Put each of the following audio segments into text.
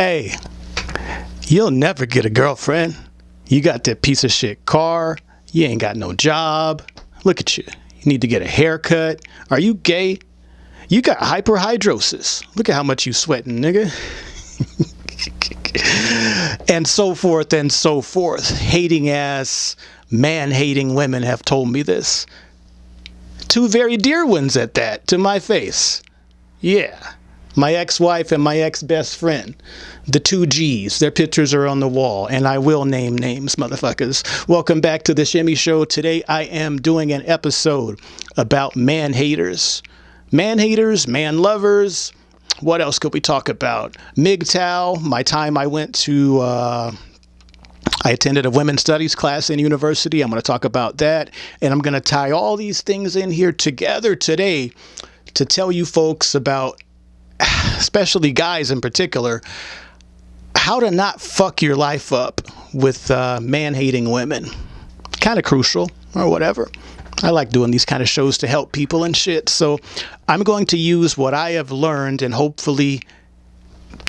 Hey, you'll never get a girlfriend. You got that piece of shit car. You ain't got no job. Look at you. You need to get a haircut. Are you gay? You got hyperhidrosis. Look at how much you sweating, nigga. and so forth and so forth. Hating ass, man hating women have told me this. Two very dear ones at that, to my face. Yeah. My ex wife and my ex best friend. The two G's. Their pictures are on the wall, and I will name names, motherfuckers. Welcome back to the Shimmy Show. Today I am doing an episode about man haters. Man haters, man lovers. What else could we talk about? MGTOW, my time I went to. Uh, I attended a women's studies class in university. I'm going to talk about that. And I'm going to tie all these things in here together today to tell you folks about especially guys in particular, how to not fuck your life up with uh, man hating women. Kind of crucial or whatever. I like doing these kind of shows to help people and shit. So I'm going to use what I have learned and hopefully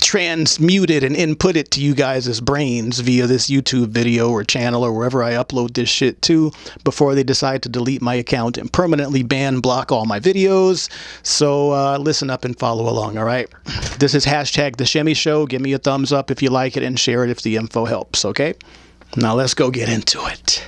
transmute it and input it to you guys' brains via this YouTube video or channel or wherever I upload this shit to before they decide to delete my account and permanently ban block all my videos. So uh, listen up and follow along, all right? This is hashtag The Shimmy Show. Give me a thumbs up if you like it and share it if the info helps, okay? Now let's go get into it.